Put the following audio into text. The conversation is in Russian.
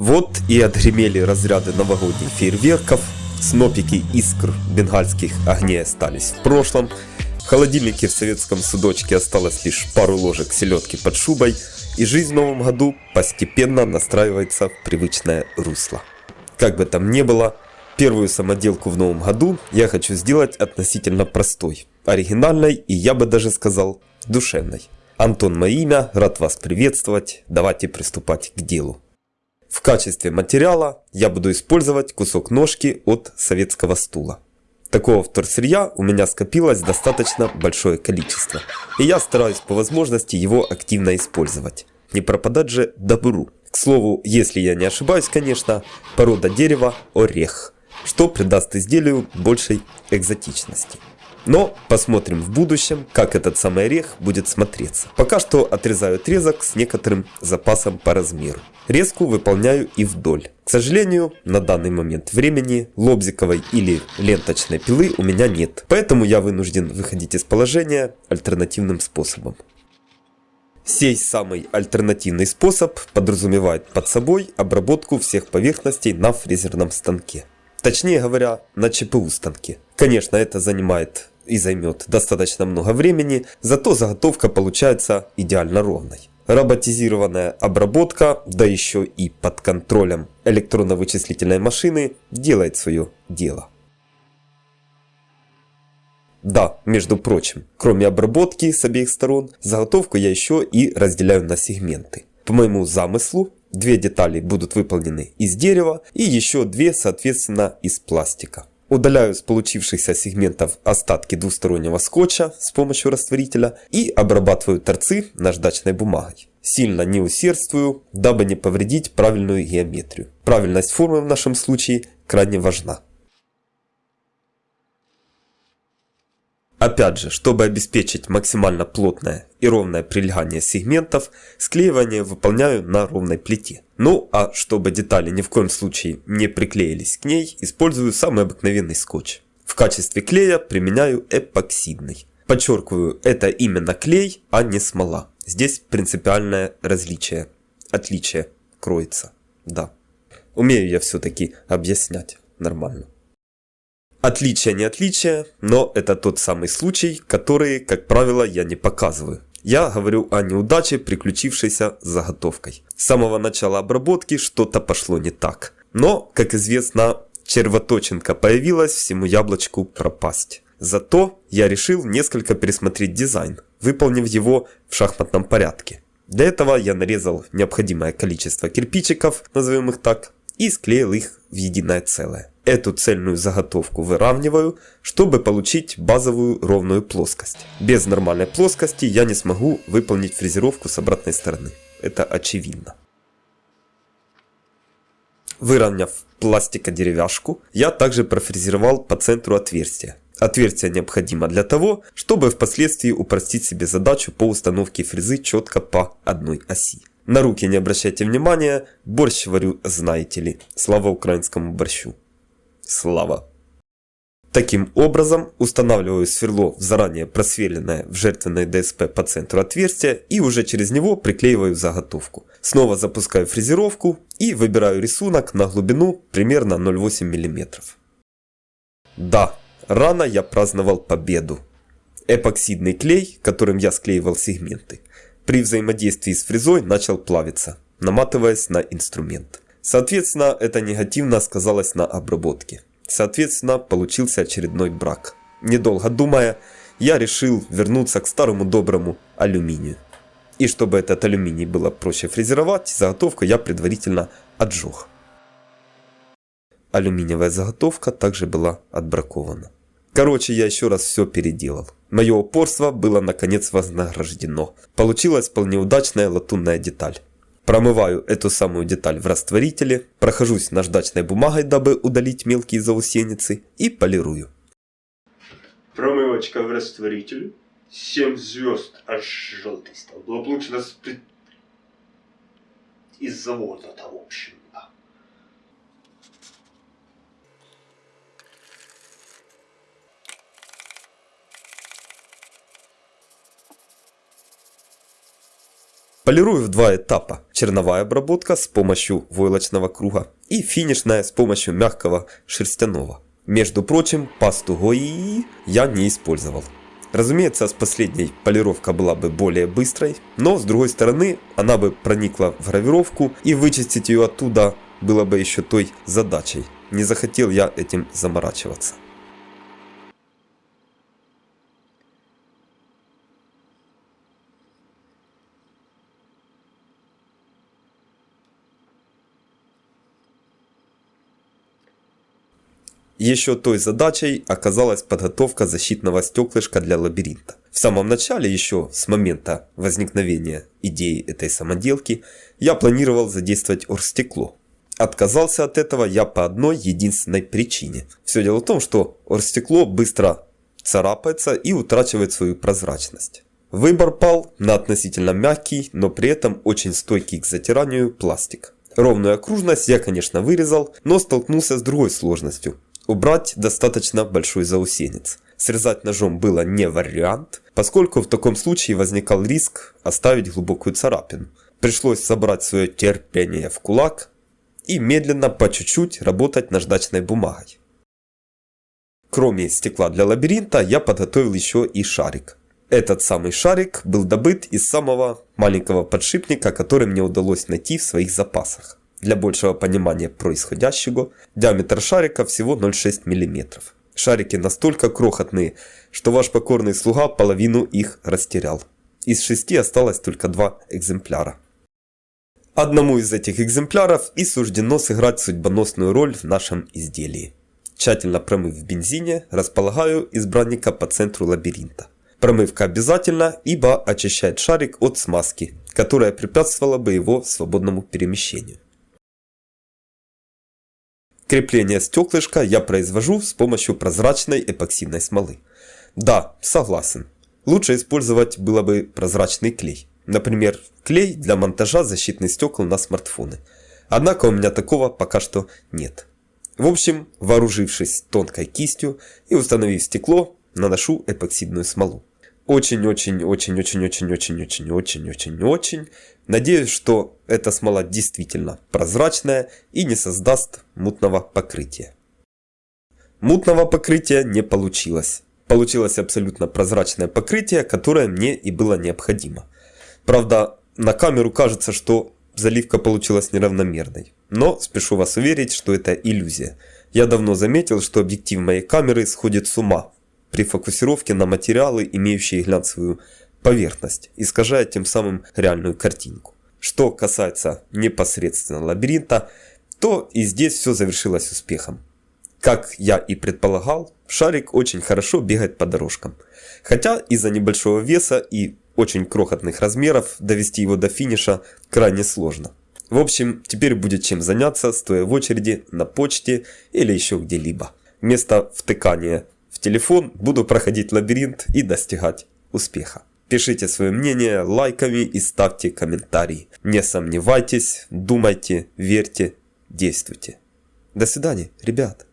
Вот и отгремели разряды новогодних фейерверков, снопики искр бенгальских огней остались в прошлом, в холодильнике в советском судочке осталось лишь пару ложек селедки под шубой, и жизнь в новом году постепенно настраивается в привычное русло. Как бы там ни было, первую самоделку в новом году я хочу сделать относительно простой, оригинальной и я бы даже сказал душевной. Антон мое имя, рад вас приветствовать, давайте приступать к делу. В качестве материала я буду использовать кусок ножки от советского стула. Такого вторсырья у меня скопилось достаточно большое количество, и я стараюсь по возможности его активно использовать. Не пропадать же добру. К слову, если я не ошибаюсь, конечно, порода дерева орех, что придаст изделию большей экзотичности. Но посмотрим в будущем, как этот самый орех будет смотреться. Пока что отрезаю отрезок с некоторым запасом по размеру. Резку выполняю и вдоль. К сожалению, на данный момент времени лобзиковой или ленточной пилы у меня нет. Поэтому я вынужден выходить из положения альтернативным способом. Сей самый альтернативный способ подразумевает под собой обработку всех поверхностей на фрезерном станке. Точнее говоря, на ЧПУ станке. Конечно, это занимает и займет достаточно много времени, зато заготовка получается идеально ровной. Роботизированная обработка, да еще и под контролем электронно-вычислительной машины, делает свое дело. Да, между прочим, кроме обработки с обеих сторон, заготовку я еще и разделяю на сегменты. По моему замыслу, две детали будут выполнены из дерева и еще две, соответственно, из пластика. Удаляю с получившихся сегментов остатки двустороннего скотча с помощью растворителя и обрабатываю торцы наждачной бумагой. Сильно не усердствую, дабы не повредить правильную геометрию. Правильность формы в нашем случае крайне важна. Опять же, чтобы обеспечить максимально плотное и ровное прилегание сегментов, склеивание выполняю на ровной плите. Ну а чтобы детали ни в коем случае не приклеились к ней, использую самый обыкновенный скотч. В качестве клея применяю эпоксидный. Подчеркиваю, это именно клей, а не смола. Здесь принципиальное различие, отличие кроется. Да. Умею я все-таки объяснять нормально. Отличие не отличие, но это тот самый случай, который, как правило, я не показываю. Я говорю о неудаче, приключившейся с заготовкой. С самого начала обработки что-то пошло не так. Но, как известно, червоточинка появилась, всему яблочку пропасть. Зато я решил несколько пересмотреть дизайн, выполнив его в шахматном порядке. Для этого я нарезал необходимое количество кирпичиков, назовем их так, и склеил их в единое целое. Эту цельную заготовку выравниваю, чтобы получить базовую ровную плоскость. Без нормальной плоскости я не смогу выполнить фрезеровку с обратной стороны. Это очевидно. Выровняв пластико-деревяшку, я также профрезеровал по центру отверстия. Отверстие необходимо для того, чтобы впоследствии упростить себе задачу по установке фрезы четко по одной оси. На руки не обращайте внимания, борщ варю знаете ли. Слава украинскому борщу. Слава. Таким образом, устанавливаю сверло в заранее просверленное в жертвенной ДСП по центру отверстия и уже через него приклеиваю заготовку. Снова запускаю фрезеровку и выбираю рисунок на глубину примерно 0,8 мм. Да, рано я праздновал победу. Эпоксидный клей, которым я склеивал сегменты, при взаимодействии с фрезой начал плавиться, наматываясь на инструмент. Соответственно, это негативно сказалось на обработке. Соответственно, получился очередной брак. Недолго думая, я решил вернуться к старому доброму алюминию. И чтобы этот алюминий было проще фрезеровать, заготовку я предварительно отжег. Алюминиевая заготовка также была отбракована. Короче, я еще раз все переделал. Мое упорство было наконец вознаграждено. Получилась вполне удачная латунная деталь. Промываю эту самую деталь в растворителе, прохожусь наждачной бумагой, дабы удалить мелкие заусеницы и полирую. Промывочка в растворителе. 7 звезд, аж желтый стал. Было получено из завода-то, в общем. Полирую в два этапа. Черновая обработка с помощью войлочного круга и финишная с помощью мягкого шерстяного. Между прочим, пасту ГОИ я не использовал. Разумеется, с последней полировка была бы более быстрой, но с другой стороны, она бы проникла в гравировку и вычистить ее оттуда было бы еще той задачей. Не захотел я этим заморачиваться. Еще той задачей оказалась подготовка защитного стеклышка для лабиринта. В самом начале, еще с момента возникновения идеи этой самоделки, я планировал задействовать оргстекло. Отказался от этого я по одной единственной причине. Все дело в том, что оргстекло быстро царапается и утрачивает свою прозрачность. Выбор пал на относительно мягкий, но при этом очень стойкий к затиранию пластик. Ровную окружность я, конечно, вырезал, но столкнулся с другой сложностью – Убрать достаточно большой заусенец. Срезать ножом было не вариант, поскольку в таком случае возникал риск оставить глубокую царапину. Пришлось собрать свое терпение в кулак и медленно по чуть-чуть работать наждачной бумагой. Кроме стекла для лабиринта, я подготовил еще и шарик. Этот самый шарик был добыт из самого маленького подшипника, который мне удалось найти в своих запасах. Для большего понимания происходящего, диаметр шарика всего 0,6 мм. Шарики настолько крохотные, что ваш покорный слуга половину их растерял. Из шести осталось только два экземпляра. Одному из этих экземпляров и суждено сыграть судьбоносную роль в нашем изделии. Тщательно промыв в бензине, располагаю избранника по центру лабиринта. Промывка обязательна, ибо очищает шарик от смазки, которая препятствовала бы его свободному перемещению. Крепление стеклышка я произвожу с помощью прозрачной эпоксидной смолы. Да, согласен. Лучше использовать было бы прозрачный клей. Например, клей для монтажа защитных стекол на смартфоны. Однако у меня такого пока что нет. В общем, вооружившись тонкой кистью и установив стекло, наношу эпоксидную смолу. Очень-очень-очень-очень-очень-очень-очень-очень-очень Надеюсь, что эта смола действительно прозрачная и не создаст мутного покрытия. Мутного покрытия не получилось. Получилось абсолютно прозрачное покрытие, которое мне и было необходимо. Правда, на камеру кажется, что заливка получилась неравномерной. Но спешу вас уверить, что это иллюзия. Я давно заметил, что объектив моей камеры сходит с ума при фокусировке на материалы, имеющие глянцевую поверхность, искажая тем самым реальную картинку. Что касается непосредственно лабиринта, то и здесь все завершилось успехом. Как я и предполагал, шарик очень хорошо бегает по дорожкам. Хотя из-за небольшого веса и очень крохотных размеров довести его до финиша крайне сложно. В общем, теперь будет чем заняться, стоя в очереди на почте или еще где-либо. Вместо втыкания телефон буду проходить лабиринт и достигать успеха. Пишите свое мнение лайками и ставьте комментарии. Не сомневайтесь, думайте, верьте, действуйте. До свидания, ребят.